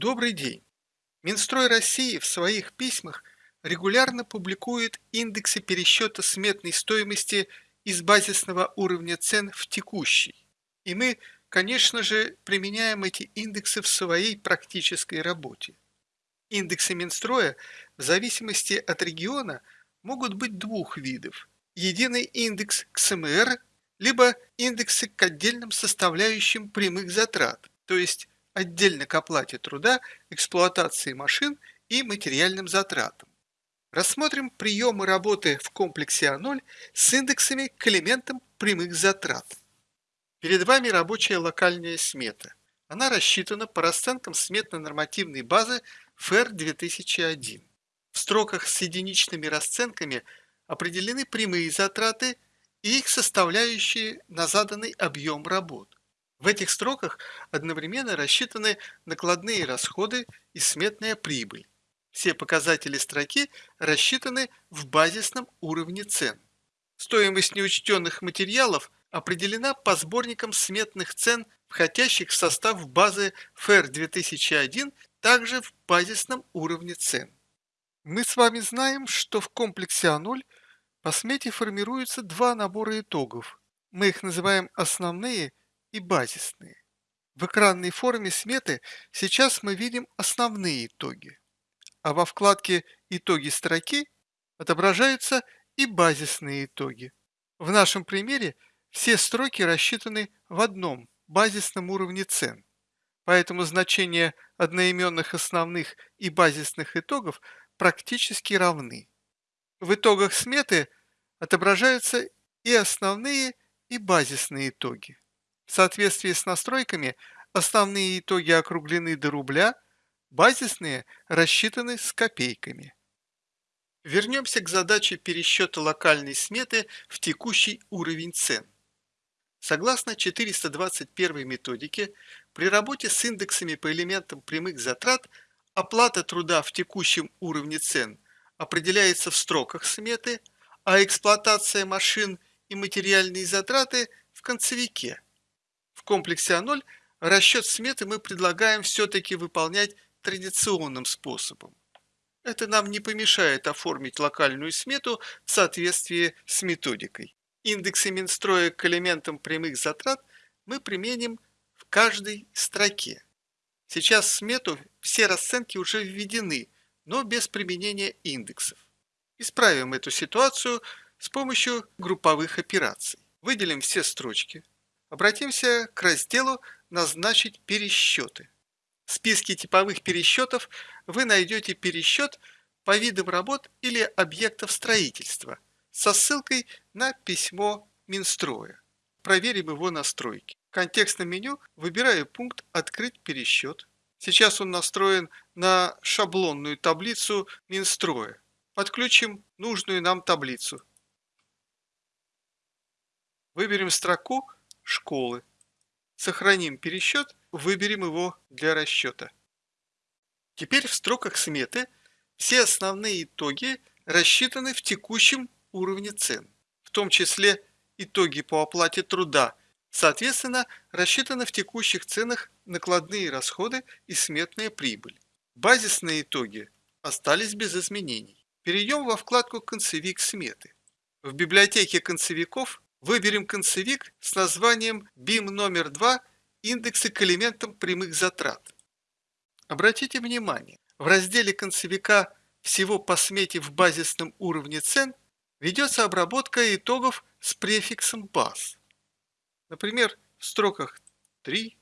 Добрый день! Минстрой России в своих письмах регулярно публикует индексы пересчета сметной стоимости из базисного уровня цен в текущий. И мы, конечно же, применяем эти индексы в своей практической работе. Индексы Минстроя в зависимости от региона могут быть двух видов. Единый индекс к СМР, либо индексы к отдельным составляющим прямых затрат, то есть отдельно к оплате труда, эксплуатации машин и материальным затратам. Рассмотрим приемы работы в комплексе А0 с индексами к элементам прямых затрат. Перед вами рабочая локальная смета. Она рассчитана по расценкам сметно-нормативной базы ФР 2001. В строках с единичными расценками определены прямые затраты и их составляющие на заданный объем работ. В этих строках одновременно рассчитаны накладные расходы и сметная прибыль. Все показатели строки рассчитаны в базисном уровне цен. Стоимость неучтенных материалов определена по сборникам сметных цен, входящих в состав базы ФР 2001, также в базисном уровне цен. Мы с вами знаем, что в комплексе А0 по смете формируются два набора итогов. Мы их называем основные и базисные. В экранной форме сметы сейчас мы видим основные итоги, а во вкладке «Итоги строки» отображаются и базисные итоги. В нашем примере все строки рассчитаны в одном базисном уровне цен, поэтому значения одноименных основных и базисных итогов практически равны. В итогах сметы отображаются и основные, и базисные итоги. В соответствии с настройками основные итоги округлены до рубля, базисные рассчитаны с копейками. Вернемся к задаче пересчета локальной сметы в текущий уровень цен. Согласно 421 методике, при работе с индексами по элементам прямых затрат оплата труда в текущем уровне цен определяется в строках сметы, а эксплуатация машин и материальные затраты в концевике – комплексе А0 расчет сметы мы предлагаем все-таки выполнять традиционным способом. Это нам не помешает оформить локальную смету в соответствии с методикой. Индексы Минстроя к элементам прямых затрат мы применим в каждой строке. Сейчас в смету все расценки уже введены, но без применения индексов. Исправим эту ситуацию с помощью групповых операций. Выделим все строчки, Обратимся к разделу «Назначить пересчеты». В списке типовых пересчетов вы найдете пересчет по видам работ или объектов строительства со ссылкой на письмо Минстроя. Проверим его настройки. В контекстном меню выбираю пункт «Открыть пересчет». Сейчас он настроен на шаблонную таблицу Минстроя. Подключим нужную нам таблицу. Выберем строку школы. Сохраним пересчет, выберем его для расчета. Теперь в строках сметы все основные итоги рассчитаны в текущем уровне цен, в том числе итоги по оплате труда, соответственно, рассчитаны в текущих ценах накладные расходы и сметная прибыль. Базисные итоги остались без изменений. Перейдем во вкладку «Концевик сметы». В библиотеке концевиков Выберем концевик с названием BIM номер 2 индексы к элементам прямых затрат. Обратите внимание, в разделе концевика всего по смете в базисном уровне цен ведется обработка итогов с префиксом баз. Например, в строках 3,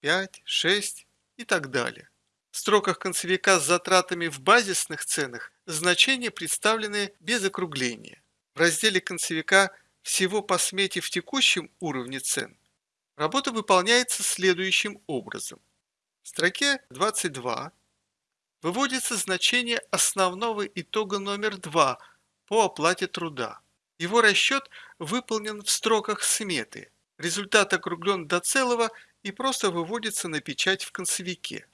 5, 6 и так далее. В строках концевика с затратами в базисных ценах значения представлены без округления. В разделе концевика всего по смете в текущем уровне цен, работа выполняется следующим образом. В строке 22 выводится значение основного итога номер 2 по оплате труда. Его расчет выполнен в строках сметы. Результат округлен до целого и просто выводится на печать в концевике.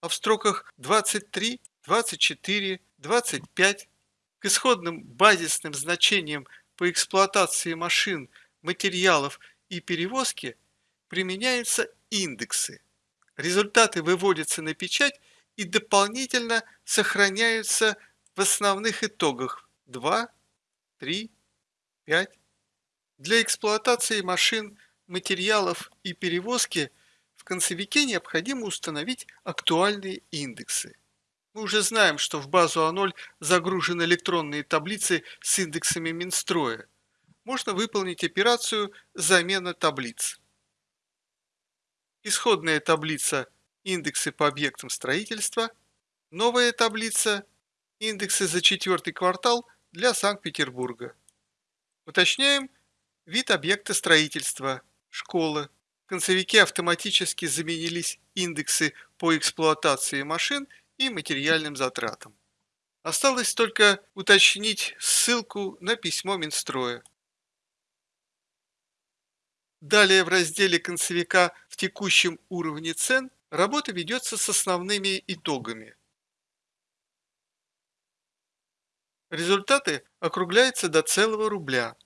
А в строках 23, 24, 25 к исходным базисным значениям по эксплуатации машин, материалов и перевозке применяются индексы, Результаты выводятся на печать и дополнительно сохраняются в основных итогах 2, 3, 5. Для эксплуатации машин, материалов и перевозки в концевике необходимо установить актуальные индексы. Мы уже знаем, что в базу А0 загружены электронные таблицы с индексами Минстроя. Можно выполнить операцию «Замена таблиц». Исходная таблица «Индексы по объектам строительства», новая таблица «Индексы за четвертый квартал для Санкт-Петербурга». Уточняем вид объекта строительства, школы. В концевике автоматически заменились индексы по эксплуатации машин и материальным затратам. Осталось только уточнить ссылку на письмо Минстроя. Далее в разделе концевика в текущем уровне цен работа ведется с основными итогами. Результаты округляются до целого рубля.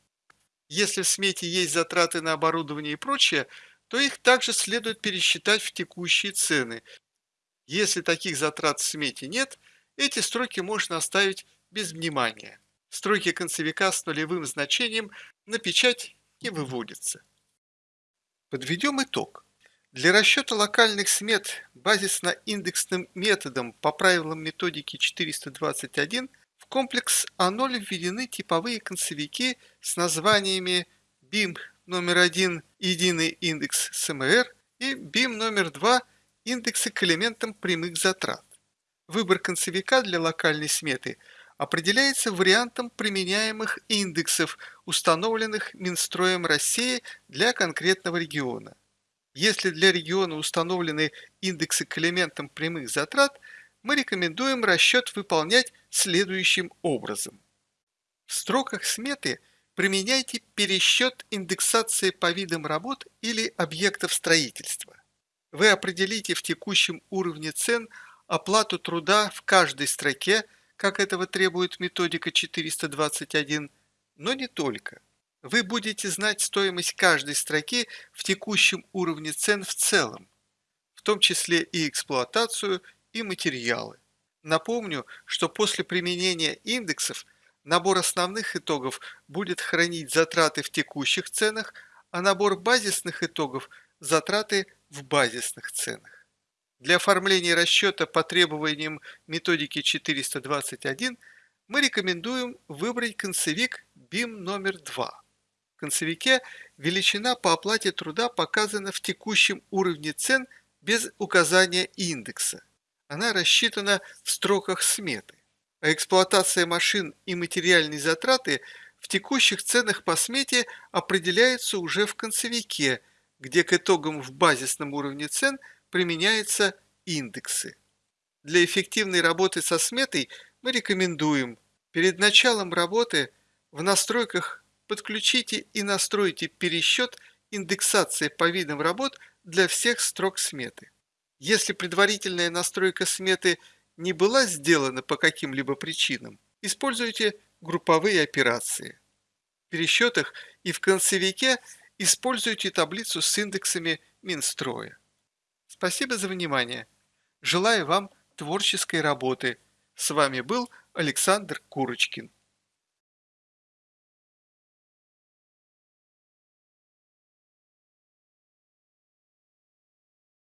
Если в смете есть затраты на оборудование и прочее, то их также следует пересчитать в текущие цены. Если таких затрат в смете нет, эти строки можно оставить без внимания. Строки концевика с нулевым значением на печать не выводятся. Подведем итог. Для расчета локальных смет базисно-индексным методом по правилам методики 421 в комплекс А0 введены типовые концевики с названиями BIM номер 1 единый индекс СМР и BIM номер 2 индексы к элементам прямых затрат. Выбор концевика для локальной сметы определяется вариантом применяемых индексов, установленных Минстроем России для конкретного региона. Если для региона установлены индексы к элементам прямых затрат, мы рекомендуем расчет выполнять следующим образом. В строках сметы применяйте пересчет индексации по видам работ или объектов строительства. Вы определите в текущем уровне цен оплату труда в каждой строке как этого требует методика 421, но не только. Вы будете знать стоимость каждой строки в текущем уровне цен в целом, в том числе и эксплуатацию, и материалы. Напомню, что после применения индексов набор основных итогов будет хранить затраты в текущих ценах, а набор базисных итогов – затраты в базисных ценах. Для оформления расчета по требованиям методики 421 мы рекомендуем выбрать концевик BIM номер 2. В концевике величина по оплате труда показана в текущем уровне цен без указания индекса. Она рассчитана в строках сметы. А эксплуатация машин и материальные затраты в текущих ценах по смете определяются уже в концевике, где к итогам в базисном уровне цен – применяются индексы. Для эффективной работы со сметой мы рекомендуем перед началом работы в настройках подключите и настройте пересчет индексации по видам работ для всех строк сметы. Если предварительная настройка сметы не была сделана по каким-либо причинам, используйте групповые операции. В пересчетах и в концевике используйте таблицу с индексами Минстроя. Спасибо за внимание. Желаю вам творческой работы. С вами был Александр Курочкин.